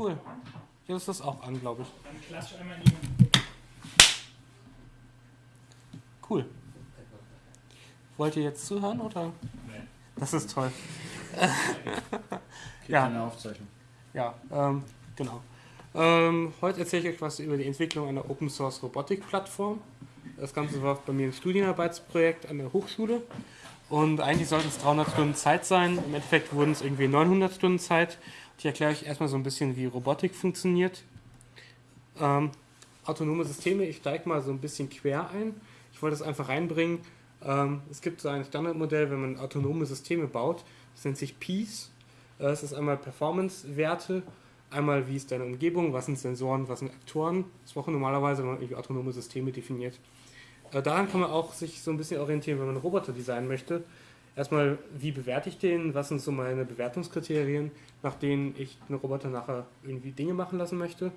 cool. Hier ist das auch an, glaube ich. Dann klatsch einmal in die Cool. Wollt ihr jetzt zuhören oder? Nee. Das ist toll. Ja. eine Aufzeichnung. Ja, ähm, genau. Ähm, heute erzähle ich euch was über die Entwicklung einer Open Source Robotik Plattform. Das Ganze war bei mir ein Studienarbeitsprojekt an der Hochschule. Und eigentlich sollten es 300 Stunden Zeit sein. Im Endeffekt wurden es irgendwie 900 Stunden Zeit. Ich erkläre euch erstmal so ein bisschen, wie Robotik funktioniert. Ähm, autonome Systeme, ich steige mal so ein bisschen quer ein. Ich wollte es einfach reinbringen. Ähm, es gibt so ein Standardmodell, wenn man autonome Systeme baut. Das nennt sich Peace. Äh, Es ist einmal Performance-Werte, einmal wie ist deine Umgebung, was sind Sensoren, was sind Aktoren. Das braucht man normalerweise, wenn man autonome Systeme definiert. Äh, Daran kann man auch sich so ein bisschen orientieren, wenn man Roboter designen möchte. Erstmal, wie bewerte ich den? Was sind so meine Bewertungskriterien, nach denen ich einen Roboter nachher irgendwie Dinge machen lassen möchte?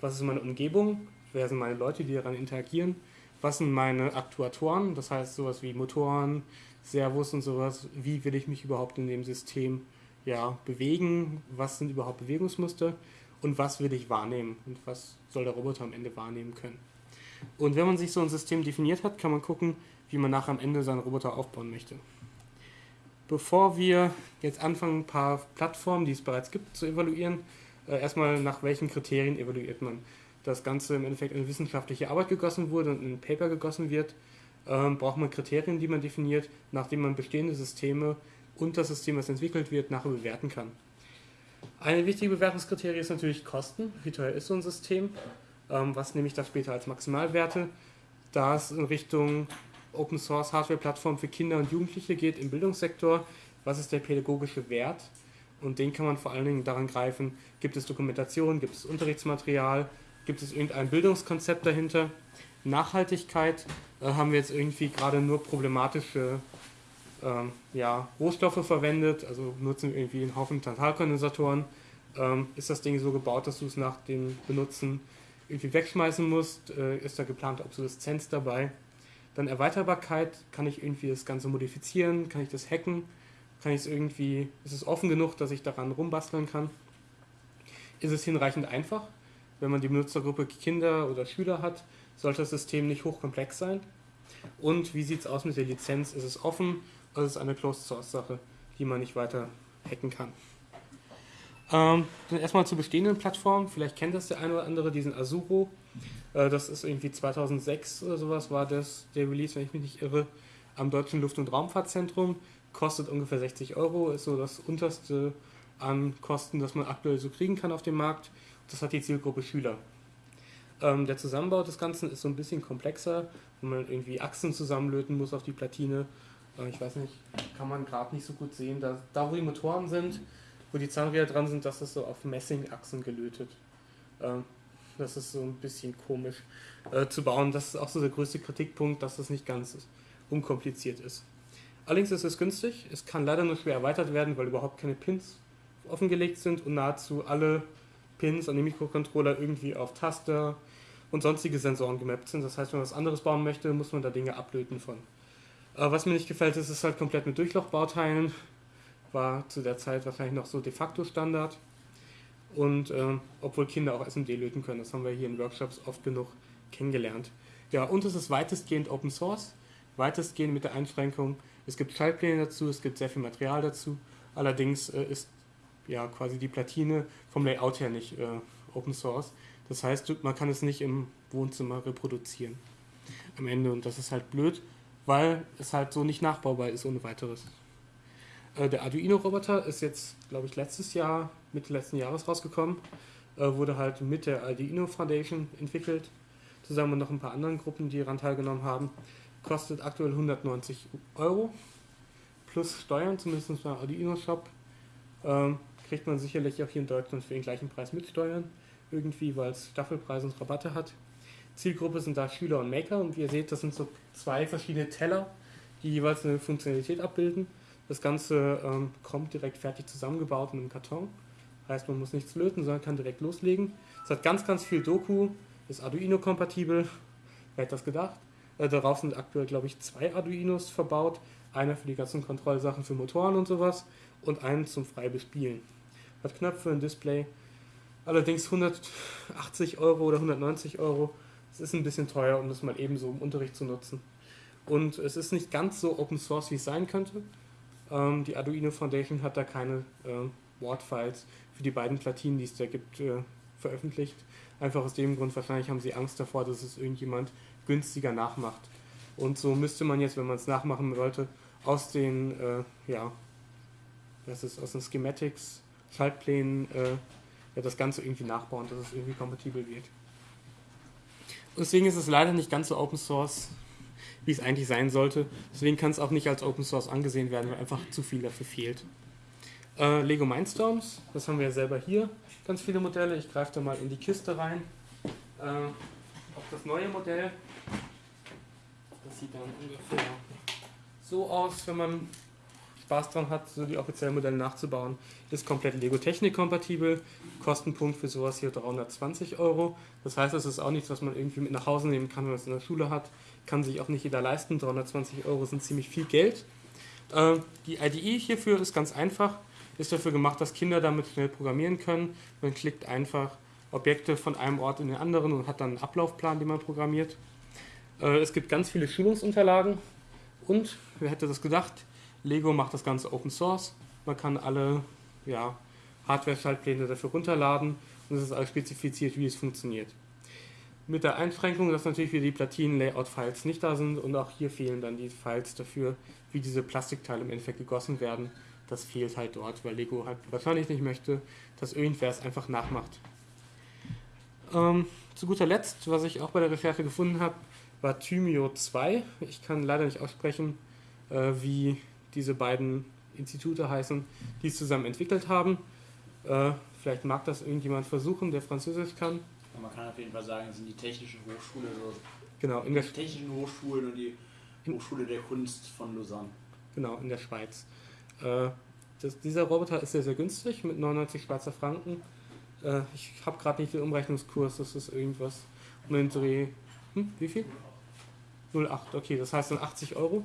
Was ist meine Umgebung? Wer sind meine Leute, die daran interagieren? Was sind meine Aktuatoren? Das heißt, sowas wie Motoren, Servos und sowas. Wie will ich mich überhaupt in dem System ja, bewegen? Was sind überhaupt Bewegungsmuster? Und was will ich wahrnehmen? Und was soll der Roboter am Ende wahrnehmen können? Und wenn man sich so ein System definiert hat, kann man gucken, wie man nachher am Ende seinen Roboter aufbauen möchte. Bevor wir jetzt anfangen, ein paar Plattformen, die es bereits gibt, zu evaluieren, äh, erstmal nach welchen Kriterien evaluiert man. Das Ganze im Endeffekt in wissenschaftliche Arbeit gegossen wurde und in ein Paper gegossen wird, ähm, braucht man Kriterien, die man definiert, nachdem man bestehende Systeme und das System, das entwickelt wird, nachher bewerten kann. Eine wichtige Bewertungskriterie ist natürlich Kosten. Wie teuer ist so ein System? Ähm, was nehme ich da später als Maximalwerte? Da es in Richtung Open Source Hardware Plattform für Kinder und Jugendliche geht im Bildungssektor, was ist der pädagogische Wert? Und den kann man vor allen Dingen daran greifen, gibt es Dokumentation, gibt es Unterrichtsmaterial, gibt es irgendein Bildungskonzept dahinter? Nachhaltigkeit äh, haben wir jetzt irgendwie gerade nur problematische ähm, ja, Rohstoffe verwendet, also nutzen wir irgendwie einen Haufen Tantalkondensatoren. Ähm, ist das Ding so gebaut, dass du es nach dem Benutzen irgendwie wegschmeißen musst? Äh, ist da geplante Obsoleszenz dabei? Dann Erweiterbarkeit, kann ich irgendwie das Ganze modifizieren? Kann ich das hacken? Kann ich es irgendwie, ist es offen genug, dass ich daran rumbasteln kann? Ist es hinreichend einfach? Wenn man die Benutzergruppe Kinder oder Schüler hat, sollte das System nicht hochkomplex sein. Und wie sieht es aus mit der Lizenz? Ist es offen oder ist es eine Closed Source Sache, die man nicht weiter hacken kann? Ähm, dann erstmal zur bestehenden Plattform. Vielleicht kennt das der eine oder andere, diesen Azuro. Äh, das ist irgendwie 2006 oder sowas war das der Release, wenn ich mich nicht irre, am Deutschen Luft- und Raumfahrtzentrum. Kostet ungefähr 60 Euro, ist so das unterste an Kosten, das man aktuell so kriegen kann auf dem Markt. Das hat die Zielgruppe Schüler. Ähm, der Zusammenbau des Ganzen ist so ein bisschen komplexer, wenn man irgendwie Achsen zusammenlöten muss auf die Platine. Äh, ich weiß nicht, kann man gerade nicht so gut sehen. Da, da, wo die Motoren sind, wo die Zahnräder dran sind, das ist so auf Messingachsen gelötet. Ähm, das ist so ein bisschen komisch äh, zu bauen. Das ist auch so der größte Kritikpunkt, dass das nicht ganz unkompliziert ist. Allerdings ist es günstig. Es kann leider nur schwer erweitert werden, weil überhaupt keine Pins offengelegt sind und nahezu alle Pins an dem Mikrocontroller irgendwie auf Taster und sonstige Sensoren gemappt sind. Das heißt, wenn man was anderes bauen möchte, muss man da Dinge ablöten von. Äh, was mir nicht gefällt, ist, es halt komplett mit Durchlochbauteilen. War zu der Zeit wahrscheinlich noch so de facto Standard. Und äh, obwohl Kinder auch SMD löten können, das haben wir hier in Workshops oft genug kennengelernt. Ja, und es ist weitestgehend Open Source, weitestgehend mit der Einschränkung, es gibt Schaltpläne dazu, es gibt sehr viel Material dazu. Allerdings äh, ist ja quasi die Platine vom Layout her nicht äh, Open Source. Das heißt, man kann es nicht im Wohnzimmer reproduzieren am Ende und das ist halt blöd, weil es halt so nicht nachbaubar ist ohne weiteres. Äh, der Arduino-Roboter ist jetzt, glaube ich, letztes Jahr, Mitte letzten Jahres rausgekommen. Äh, wurde halt mit der Arduino Foundation entwickelt, zusammen mit noch ein paar anderen Gruppen, die daran teilgenommen haben. Kostet aktuell 190 Euro plus Steuern, zumindest beim Arduino Shop. Ähm, kriegt man sicherlich auch hier in Deutschland für den gleichen Preis mit Steuern irgendwie, weil es Staffelpreise und Rabatte hat. Zielgruppe sind da Schüler und Maker und wie ihr seht, das sind so zwei verschiedene Teller, die jeweils eine Funktionalität abbilden. Das Ganze ähm, kommt direkt fertig zusammengebaut in einem Karton. Heißt, man muss nichts löten, sondern kann direkt loslegen. Es hat ganz, ganz viel Doku, ist Arduino-kompatibel. Wer hätte das gedacht? Äh, darauf sind aktuell, glaube ich, zwei Arduinos verbaut. Einer für die ganzen Kontrollsachen für Motoren und sowas und einen zum frei bespielen. Hat Knöpfe, ein Display. Allerdings 180 Euro oder 190 Euro, das ist ein bisschen teuer, um das mal eben so im Unterricht zu nutzen. Und es ist nicht ganz so Open Source, wie es sein könnte. Ähm, die Arduino Foundation hat da keine äh, Word-Files für die beiden Platinen, die es da gibt, äh, veröffentlicht. Einfach aus dem Grund, wahrscheinlich haben sie Angst davor, dass es irgendjemand günstiger nachmacht. Und so müsste man jetzt, wenn man es nachmachen wollte, aus den, äh, ja, das ist aus den Schematics, Schaltplänen, äh, ja, das Ganze irgendwie nachbauen, dass es irgendwie kompatibel wird. Deswegen ist es leider nicht ganz so Open Source, wie es eigentlich sein sollte. Deswegen kann es auch nicht als Open Source angesehen werden, weil einfach zu viel dafür fehlt. Äh, Lego Mindstorms, das haben wir ja selber hier, ganz viele Modelle. Ich greife da mal in die Kiste rein. Äh, auf das neue Modell. Das sieht dann ungefähr so aus, wenn man Spaß dran hat, so die offiziellen Modelle nachzubauen. Ist komplett Lego Technik kompatibel. Kostenpunkt für sowas hier 320 Euro. Das heißt, es ist auch nichts, was man irgendwie mit nach Hause nehmen kann, wenn man es in der Schule hat. Kann sich auch nicht jeder leisten. 320 Euro sind ziemlich viel Geld. Äh, die IDE hierfür ist ganz einfach. Ist dafür gemacht, dass Kinder damit schnell programmieren können. Man klickt einfach Objekte von einem Ort in den anderen und hat dann einen Ablaufplan, den man programmiert. Äh, es gibt ganz viele Schulungsunterlagen und, wer hätte das gedacht, Lego macht das Ganze Open Source. Man kann alle ja, Hardware-Schaltpläne dafür runterladen und es ist alles spezifiziert, wie es funktioniert. Mit der Einschränkung, dass natürlich wieder die Platinen-Layout-Files nicht da sind und auch hier fehlen dann die Files dafür, wie diese Plastikteile im Endeffekt gegossen werden. Das fehlt halt dort, weil Lego halt wahrscheinlich nicht möchte, dass irgendwer es einfach nachmacht. Ähm, zu guter Letzt, was ich auch bei der Recherche gefunden habe, war Thymio 2. Ich kann leider nicht aussprechen, äh, wie diese beiden Institute heißen, die es zusammen entwickelt haben. Äh, vielleicht mag das irgendjemand versuchen, der Französisch kann. man kann auf jeden Fall sagen, es sind die technische Hochschule, so genau, in der die technischen Hochschulen und die Hochschule der Kunst von Lausanne. Genau, in der Schweiz. Äh, das, dieser Roboter ist sehr, sehr günstig mit 99 Schweizer Franken. Äh, ich habe gerade nicht den Umrechnungskurs, das ist irgendwas um den Dreh. Hm, wie viel? 0,8, okay, das heißt dann 80 Euro.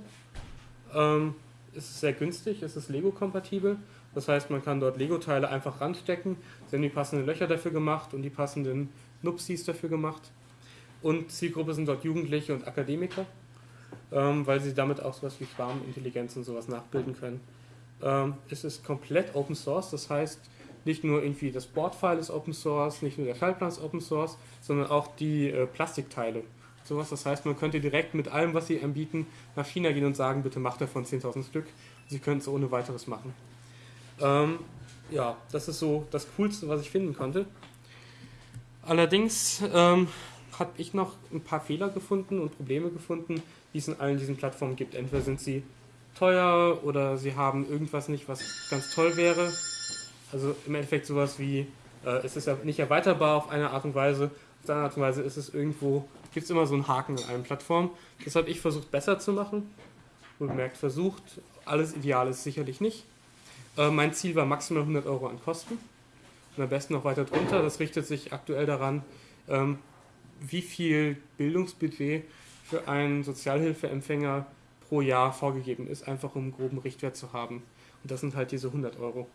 Ähm, ist sehr günstig, es ist Lego-kompatibel. Das heißt, man kann dort Lego-Teile einfach ranstecken. Sie haben die passenden Löcher dafür gemacht und die passenden Nupsis dafür gemacht. Und Zielgruppe sind dort Jugendliche und Akademiker, ähm, weil sie damit auch sowas wie Schwarmintelligenz und sowas nachbilden können. Ähm, es ist komplett Open Source, das heißt, nicht nur irgendwie das Boardfile ist Open Source, nicht nur der Schaltplan ist Open Source, sondern auch die äh, Plastikteile. Sowas, das heißt, man könnte direkt mit allem, was sie anbieten, nach China gehen und sagen, bitte macht davon 10.000 Stück. Sie können es ohne weiteres machen. Ähm, ja, das ist so das Coolste, was ich finden konnte. Allerdings ähm, habe ich noch ein paar Fehler gefunden und Probleme gefunden, die es in allen diesen Plattformen gibt. Entweder sind sie teuer oder sie haben irgendwas nicht, was ganz toll wäre. Also im Endeffekt sowas wie, äh, es ist ja nicht erweiterbar auf eine Art und Weise, auf anderen Art und Weise ist es irgendwo, gibt es immer so einen Haken in allen Plattformen. Das habe ich versucht besser zu machen. Wohlgemerkt versucht, alles ideal ist sicherlich nicht. Äh, mein Ziel war maximal 100 Euro an Kosten und am besten noch weiter drunter. Das richtet sich aktuell daran, ähm, wie viel Bildungsbudget für einen Sozialhilfeempfänger pro Jahr vorgegeben ist, einfach um einen groben Richtwert zu haben. Und das sind halt diese 100 Euro.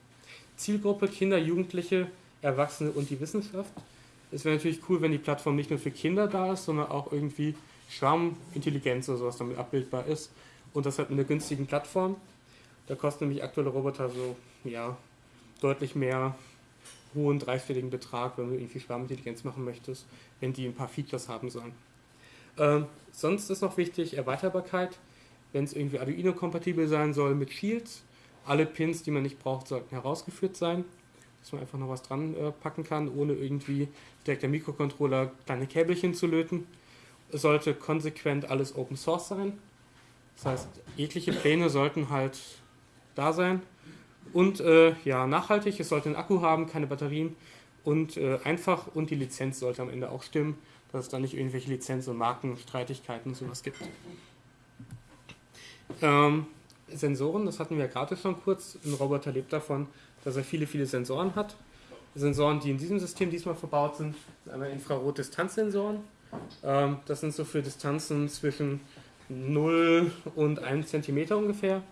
Zielgruppe Kinder, Jugendliche, Erwachsene und die Wissenschaft. Es wäre natürlich cool, wenn die Plattform nicht nur für Kinder da ist, sondern auch irgendwie Schwarmintelligenz oder sowas damit abbildbar ist. Und das halt mit einer günstigen Plattform. Da kosten nämlich aktuelle Roboter so, ja, deutlich mehr hohen dreistelligen Betrag, wenn du irgendwie Schwarmintelligenz machen möchtest, wenn die ein paar Features haben sollen. Ähm, sonst ist noch wichtig Erweiterbarkeit. Wenn es irgendwie Arduino-kompatibel sein soll mit Shields, alle Pins, die man nicht braucht, sollten herausgeführt sein, dass man einfach noch was dran äh, packen kann, ohne irgendwie direkt der Mikrocontroller kleine Käbelchen zu löten. Es sollte konsequent alles Open Source sein. Das heißt, jegliche Pläne sollten halt da sein. Und äh, ja, nachhaltig, es sollte einen Akku haben, keine Batterien. Und äh, einfach und die Lizenz sollte am Ende auch stimmen, dass es da nicht irgendwelche Lizenz- und Markenstreitigkeiten und sowas gibt. Ähm, Sensoren, das hatten wir ja gerade schon kurz. Ein Roboter lebt davon, dass er viele, viele Sensoren hat. Sensoren, die in diesem System diesmal verbaut sind, sind einmal Infrarot-Distanzsensoren. Ähm, das sind so für Distanzen zwischen 0 und 1 cm ungefähr.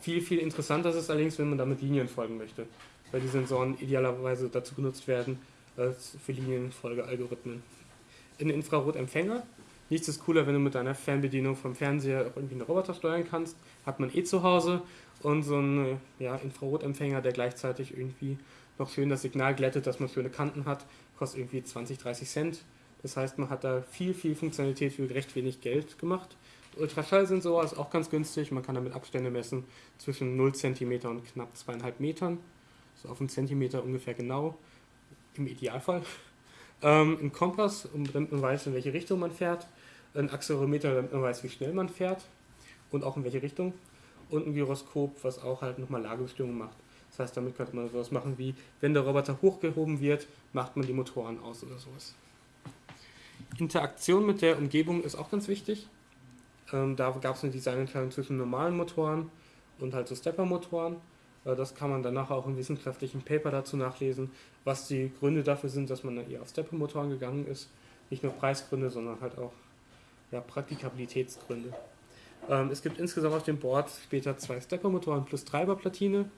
Viel, viel interessanter ist es allerdings, wenn man damit Linien folgen möchte, weil die Sensoren idealerweise dazu genutzt werden, äh, für Linienfolgealgorithmen. Ein Infrarotempfänger. Nichts ist cooler, wenn du mit deiner Fernbedienung vom Fernseher auch irgendwie einen Roboter steuern kannst. Hat man eh zu Hause. Und so ein ja, Infrarotempfänger, der gleichzeitig irgendwie noch schön das Signal glättet, dass man schöne Kanten hat, kostet irgendwie 20, 30 Cent. Das heißt, man hat da viel, viel Funktionalität für recht wenig Geld gemacht. Ultraschallsensor ist auch ganz günstig. Man kann damit Abstände messen zwischen 0 cm und knapp 2,5 Metern. So auf einen Zentimeter ungefähr genau. Im Idealfall. Ähm, ein Kompass, damit man weiß, in welche Richtung man fährt. Ein Accelerometer, damit man weiß, wie schnell man fährt. Und auch in welche Richtung. Und ein Gyroskop, was auch halt nochmal Lagebestimmung macht. Das heißt, damit könnte man sowas machen wie, wenn der Roboter hochgehoben wird, macht man die Motoren aus oder sowas. Interaktion mit der Umgebung ist auch ganz wichtig. Ähm, da gab es eine Designentscheidung zwischen normalen Motoren und halt so Stepper-Motoren. Äh, das kann man danach auch im wissenschaftlichen Paper dazu nachlesen, was die Gründe dafür sind, dass man eher auf Stepper-Motoren gegangen ist. Nicht nur Preisgründe, sondern halt auch ja, Praktikabilitätsgründe. Ähm, es gibt insgesamt auf dem Board später zwei Stepper-Motoren plus Treiberplatine,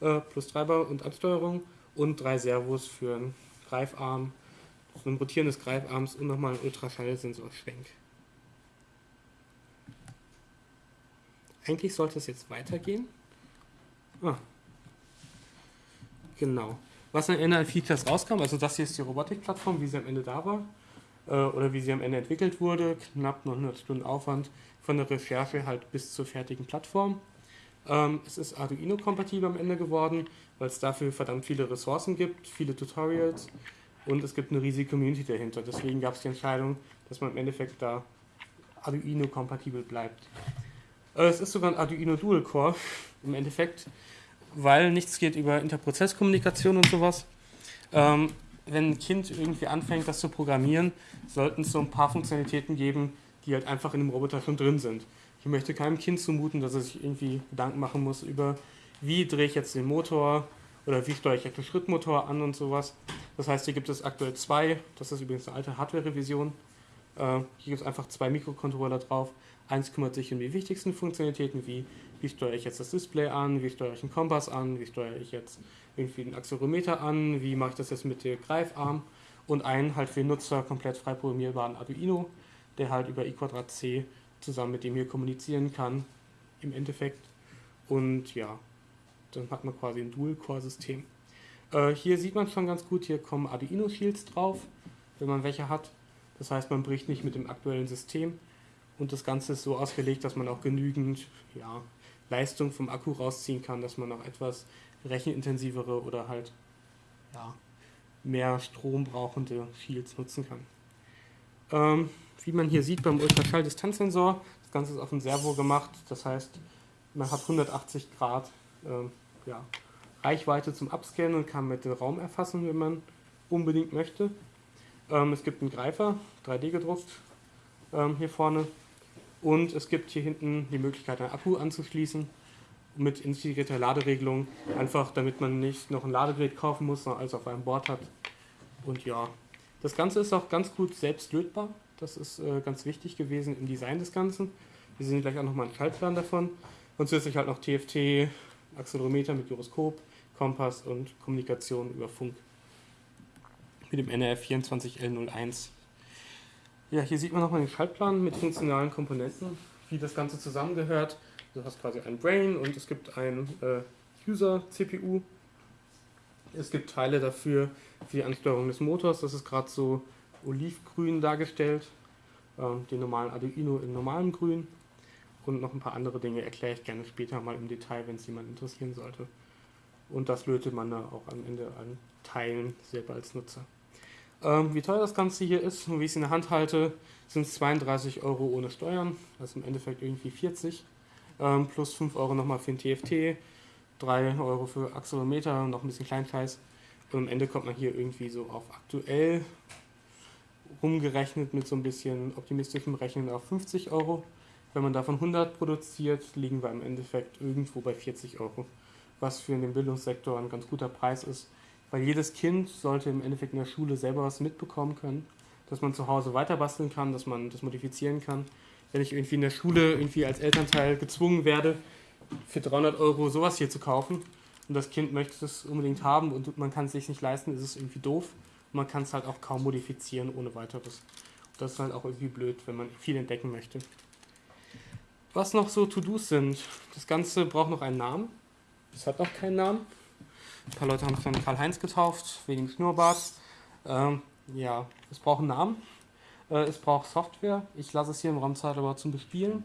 äh, plus Treiber und Ansteuerung und drei Servos für einen Greifarm, ein rotierendes Greifarms und nochmal ein Ultraschallsensor-Schwenk. Eigentlich sollte es jetzt weitergehen. Ah. Genau. Was am Ende an Features rauskam, also das hier ist die Robotikplattform, wie sie am Ende da war, oder wie sie am Ende entwickelt wurde, knapp 900 Stunden Aufwand von der Recherche halt bis zur fertigen Plattform. Ähm, es ist Arduino-kompatibel am Ende geworden, weil es dafür verdammt viele Ressourcen gibt, viele Tutorials und es gibt eine riesige Community dahinter. Deswegen gab es die Entscheidung, dass man im Endeffekt da Arduino-kompatibel bleibt. Äh, es ist sogar ein Arduino Dual Core im Endeffekt, weil nichts geht über Interprozesskommunikation und sowas. Wenn ein Kind irgendwie anfängt, das zu programmieren, sollten es so ein paar Funktionalitäten geben, die halt einfach in dem Roboter schon drin sind. Ich möchte keinem Kind zumuten, dass es sich irgendwie Gedanken machen muss über, wie drehe ich jetzt den Motor oder wie steuere ich jetzt den Schrittmotor an und sowas. Das heißt, hier gibt es aktuell zwei, das ist übrigens eine alte Hardware-Revision. Äh, hier gibt es einfach zwei Mikrocontroller drauf. Eins kümmert sich um die wichtigsten Funktionalitäten, wie wie steuere ich jetzt das Display an, wie steuere ich einen Kompass an, wie steuere ich jetzt irgendwie einen Accelerometer an, wie mache ich das jetzt mit dem Greifarm und einen halt für Nutzer komplett frei programmierbaren Arduino, der halt über i2c zusammen mit dem hier kommunizieren kann im Endeffekt. Und ja, dann hat man quasi ein Dual-Core-System. Äh, hier sieht man schon ganz gut, hier kommen Arduino-Shields drauf, wenn man welche hat. Das heißt, man bricht nicht mit dem aktuellen System. Und das Ganze ist so ausgelegt, dass man auch genügend ja, Leistung vom Akku rausziehen kann, dass man auch etwas rechenintensivere oder halt ja, mehr Strom brauchende Shields nutzen kann. Ähm, wie man hier sieht beim Ultraschalldistanzsensor, das Ganze ist auf ein Servo gemacht, das heißt, man hat 180 Grad ähm, ja, Reichweite zum Abscannen und kann mit dem Raum erfassen, wenn man unbedingt möchte. Ähm, es gibt einen Greifer, 3D gedruckt, ähm, hier vorne, und es gibt hier hinten die Möglichkeit, einen Akku anzuschließen mit integrierter Laderegelung. Einfach damit man nicht noch ein Ladegerät kaufen muss, sondern alles auf einem Board hat. Und ja, das Ganze ist auch ganz gut selbst lötbar. Das ist äh, ganz wichtig gewesen im Design des Ganzen. Wir sehen gleich auch nochmal einen Schaltplan davon. Und zusätzlich halt noch TFT, Accelerometer mit Gyroskop, Kompass und Kommunikation über Funk mit dem NRF 24L01. Ja, hier sieht man nochmal den Schaltplan mit funktionalen Komponenten, wie das Ganze zusammengehört. Du hast quasi ein Brain und es gibt ein äh, User-CPU. Es gibt Teile dafür für die Ansteuerung des Motors. Das ist gerade so olivgrün dargestellt. Ähm, den normalen Arduino in normalem Grün. Und noch ein paar andere Dinge erkläre ich gerne später mal im Detail, wenn es jemand interessieren sollte. Und das lötet man da auch am Ende an Teilen selber als Nutzer. Ähm, wie teuer das Ganze hier ist und wie ich es in der Hand halte, sind es 32 Euro ohne Steuern, also im Endeffekt irgendwie 40, ähm, plus 5 Euro nochmal für den TFT, 3 Euro für Accelerometer und noch ein bisschen Kleinscheiß. Und am Ende kommt man hier irgendwie so auf aktuell rumgerechnet mit so ein bisschen optimistischem Rechnen auf 50 Euro. Wenn man davon 100 produziert, liegen wir im Endeffekt irgendwo bei 40 Euro, was für den Bildungssektor ein ganz guter Preis ist weil jedes Kind sollte im Endeffekt in der Schule selber was mitbekommen können, dass man zu Hause weiter basteln kann, dass man das modifizieren kann. Wenn ich irgendwie in der Schule irgendwie als Elternteil gezwungen werde, für 300 Euro sowas hier zu kaufen und das Kind möchte es unbedingt haben und man kann es sich nicht leisten, ist es irgendwie doof. man kann es halt auch kaum modifizieren ohne weiteres. Das ist halt auch irgendwie blöd, wenn man viel entdecken möchte. Was noch so To-Dos sind. Das Ganze braucht noch einen Namen. Es hat noch keinen Namen. Ein paar Leute haben es dann Karl-Heinz getauft, wegen Schnurrbart. Ähm, ja, es braucht einen Namen. Äh, es braucht Software. Ich lasse es hier im Raum aber zum Bespielen,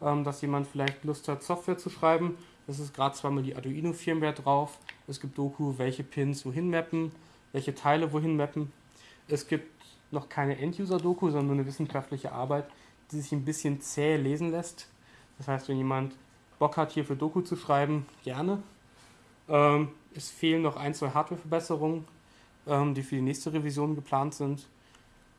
ähm, dass jemand vielleicht Lust hat, Software zu schreiben. Es ist gerade zweimal die Arduino-Firmware drauf. Es gibt Doku, welche Pins wohin mappen, welche Teile wohin mappen. Es gibt noch keine End-User-Doku, sondern nur eine wissenschaftliche Arbeit, die sich ein bisschen zäh lesen lässt. Das heißt, wenn jemand Bock hat, hier für Doku zu schreiben, gerne. Ähm, es fehlen noch ein, zwei Hardware-Verbesserungen, ähm, die für die nächste Revision geplant sind.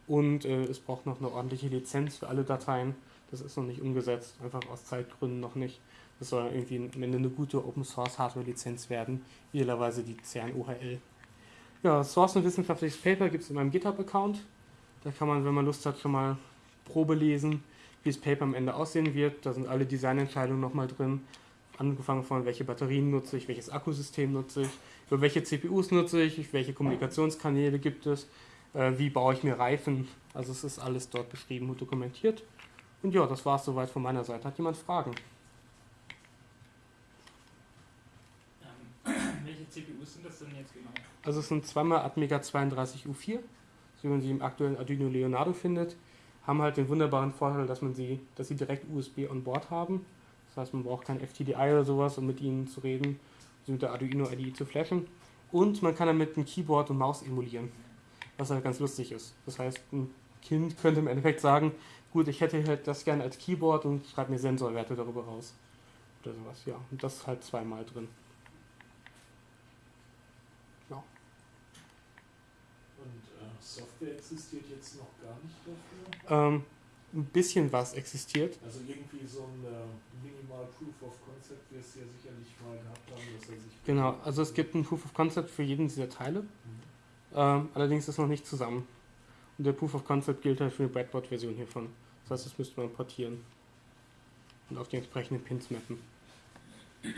Und äh, es braucht noch eine ordentliche Lizenz für alle Dateien. Das ist noch nicht umgesetzt, einfach aus Zeitgründen noch nicht. Das soll irgendwie am Ende eine gute Open Source Hardware Lizenz werden, idealerweise die CERN OHL. Ja, Source und wissenschaftliches Paper gibt es in meinem GitHub-Account. Da kann man, wenn man Lust hat, schon mal Probe lesen, wie das Paper am Ende aussehen wird. Da sind alle Designentscheidungen nochmal drin. Angefangen von, welche Batterien nutze ich, welches Akkusystem nutze ich, über welche CPUs nutze ich, welche Kommunikationskanäle gibt es, äh, wie baue ich mir Reifen. Also es ist alles dort beschrieben und dokumentiert. Und ja, das war es soweit von meiner Seite. Hat jemand Fragen? Ähm, welche CPUs sind das denn jetzt genau? Also es sind zweimal Atmega 32U4, so wie man sie im aktuellen Arduino Leonardo findet. Haben halt den wunderbaren Vorteil, dass man sie, dass sie direkt USB on Board haben. Das heißt, man braucht kein FTDI oder sowas, um mit ihnen zu reden, sie mit der Arduino IDE zu flashen. Und man kann damit ein Keyboard und Maus emulieren, was halt ganz lustig ist. Das heißt, ein Kind könnte im Endeffekt sagen, gut, ich hätte halt das gerne als Keyboard und schreibe mir Sensorwerte darüber raus. Oder sowas, ja. Und das ist halt zweimal drin. Und äh, Software existiert jetzt noch gar nicht dafür? Ähm, ein bisschen was existiert. Also irgendwie so ein äh, Minimal Proof of Concept, wie es ja sicherlich mal gehabt haben, dass er sich. Genau, also es gibt ein Proof of Concept für jeden dieser Teile. Ähm, allerdings ist noch nicht zusammen. Und der Proof of Concept gilt halt für eine Breadboard-Version hiervon. Das heißt, das müsste man portieren. Und auf die entsprechenden Pins mappen. Äh,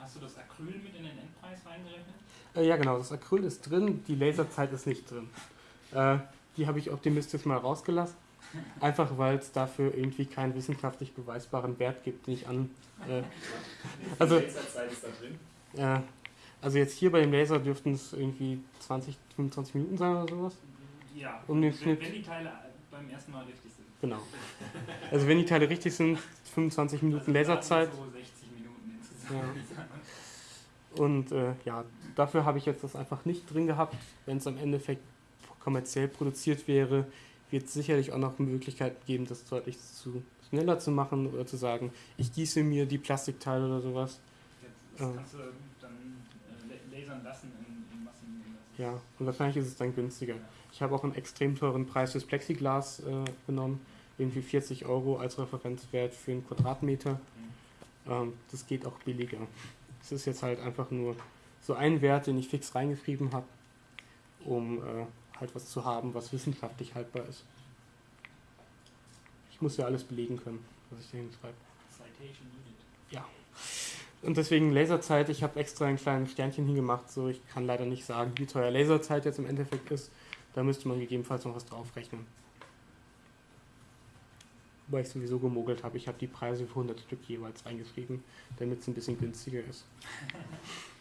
hast du das Acryl mit in den Endpreis reingerechnet? Äh, ja, genau, das Acryl ist drin, die Laserzeit ist nicht drin. Äh, die habe ich optimistisch mal rausgelassen. Einfach weil es dafür irgendwie keinen wissenschaftlich beweisbaren Wert gibt, den ich an. Äh, also, äh, also jetzt hier bei dem Laser dürften es irgendwie 20, 25 Minuten sein oder sowas. Ja, Um den wenn, Schnitt. wenn die Teile beim ersten Mal richtig sind. Genau. Also wenn die Teile richtig sind, 25 Minuten Also Laserzeit. So 60 Minuten insgesamt. Und äh, ja, dafür habe ich jetzt das einfach nicht drin gehabt. Wenn es am Endeffekt kommerziell produziert wäre, wird es sicherlich auch noch Möglichkeiten geben, das deutlich zu schneller zu machen oder zu sagen, ich gieße mir die Plastikteile oder sowas. Das Ja. kannst du dann äh, la- lasern lassen in, in Massen. Ja, und wahrscheinlich ist es dann günstiger. Ich habe auch einen extrem teuren Preis fürs Plexiglas äh, genommen, irgendwie 40 Euro als Referenzwert für einen Quadratmeter. Ähm, das geht auch billiger. Es ist jetzt halt einfach nur so ein Wert, den ich fix reingeschrieben habe, um äh, halt was zu haben, was wissenschaftlich haltbar ist. Ich muss ja alles belegen können, was ich da hinschreibe. Citation needed. Und deswegen Laserzeit, ich habe extra ein kleines Sternchen hingemacht, so ich kann leider nicht sagen, wie teuer Laserzeit jetzt im Endeffekt ist. Da müsste man gegebenenfalls noch was draufrechnen. Wobei ich sowieso gemogelt habe, ich habe die Preise für 100 Stück jeweils reingeschrieben, damit es ein bisschen günstiger ist.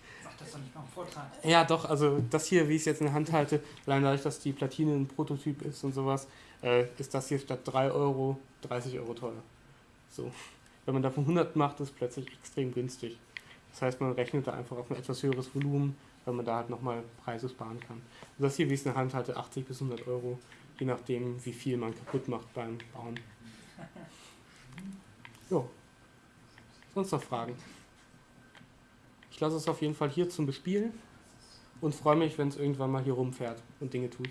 Das doch nicht mal im Vortrag. Ja, doch, also das hier, wie ich es jetzt in der Hand halte, allein dadurch, dass die Platine ein Prototyp ist und sowas, äh, ist das hier statt 3 Euro 30 Euro teuer. So. Wenn man davon 100 macht, ist es plötzlich extrem günstig. Das heißt, man rechnet da einfach auf ein etwas höheres Volumen, weil man da halt nochmal Preise sparen kann. Und das hier, wie ich es in der Hand halte, 80 bis 100 Euro, je nachdem, wie viel man kaputt macht beim Bauen. Jo. Sonst noch Fragen? Lasse es auf jeden Fall hier zum Bespielen und freue mich, wenn es irgendwann mal hier rumfährt und Dinge tut.